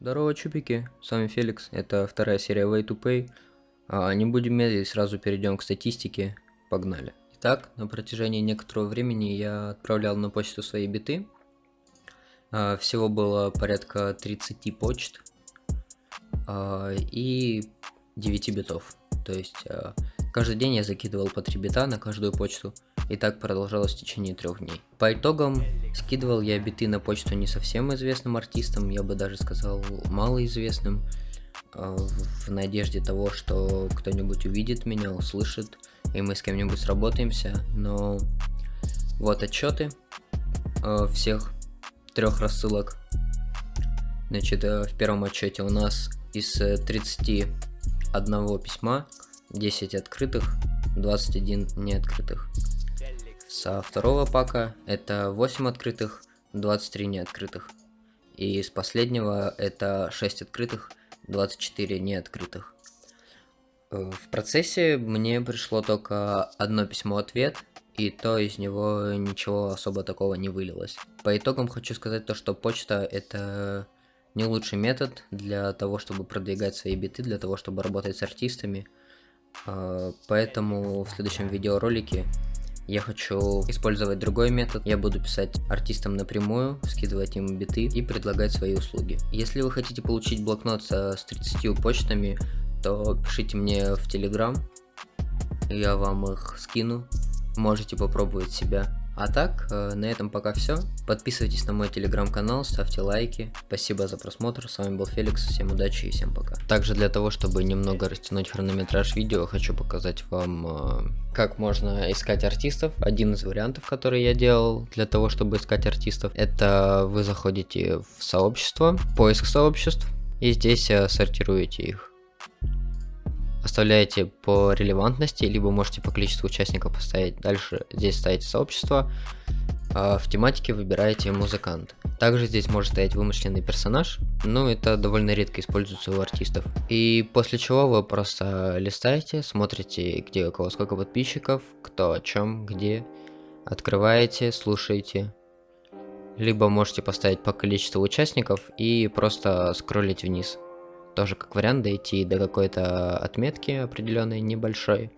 Здорово, чупики, с вами Феликс, это вторая серия Way to Pay. А, не будем медлить, сразу перейдем к статистике, погнали. Итак, на протяжении некоторого времени я отправлял на почту свои биты. А, всего было порядка 30 почт а, и 9 битов. То есть а, каждый день я закидывал по 3 бита на каждую почту. И так продолжалось в течение трех дней. По итогам скидывал я биты на почту не совсем известным артистам, я бы даже сказал малоизвестным, а, в надежде того, что кто-нибудь увидит меня, услышит, и мы с кем-нибудь сработаемся. Но вот отчеты а, всех трех рассылок. Значит, э, в первом отчете у нас из 31 письма 10 открытых, 21 неоткрытых. Со второго пака это 8 открытых, 23 неоткрытых. И с последнего это 6 открытых, 24 неоткрытых. Э, в процессе мне пришло только одно письмо-ответ, и то из него ничего особо такого не вылилось. По итогам хочу сказать то, что почта это не лучший метод для того, чтобы продвигать свои биты, для того, чтобы работать с артистами. Э, поэтому в следующем видеоролике я хочу использовать другой метод. Я буду писать артистам напрямую, скидывать им биты и предлагать свои услуги. Если вы хотите получить блокнот с 30 почтами, то пишите мне в Телеграм. Я вам их скину. Можете попробовать себя. А так, э, на этом пока все. Подписывайтесь на мой телеграм-канал, ставьте лайки. Спасибо за просмотр, с вами был Феликс, всем удачи и всем пока. Также для того, чтобы немного растянуть хронометраж видео, хочу показать вам, э, как можно искать артистов. Один из вариантов, который я делал для того, чтобы искать артистов, это вы заходите в сообщество, поиск сообществ, и здесь э, сортируете их оставляете по релевантности, либо можете по количеству участников поставить. Дальше здесь ставите сообщество, а в тематике выбираете музыкант. Также здесь может стоять вымышленный персонаж, но это довольно редко используется у артистов. И после чего вы просто листаете, смотрите, где у кого сколько подписчиков, кто о чем, где, открываете, слушаете. Либо можете поставить по количеству участников и просто скроллить вниз тоже как вариант дойти до какой-то отметки определенной небольшой,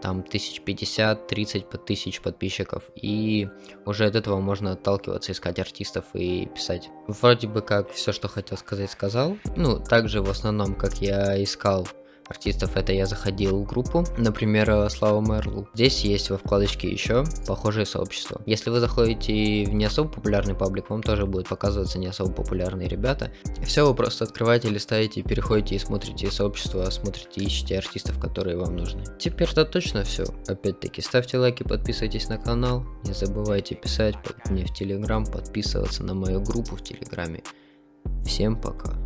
там 1050, 30 по тысяч подписчиков, и уже от этого можно отталкиваться, искать артистов и писать. Вроде бы как все, что хотел сказать, сказал. Ну, также в основном, как я искал артистов это я заходил в группу, например, э, Слава Мерлу. Здесь есть во вкладочке еще похожие сообщества. Если вы заходите в не особо популярный паблик, вам тоже будет показываться не особо популярные ребята. Все вы просто открываете, листаете, переходите и смотрите сообщество, смотрите, ищите артистов, которые вам нужны. Теперь это точно все. Опять-таки, ставьте лайки, подписывайтесь на канал, не забывайте писать мне в Телеграм, подписываться на мою группу в Телеграме. Всем пока.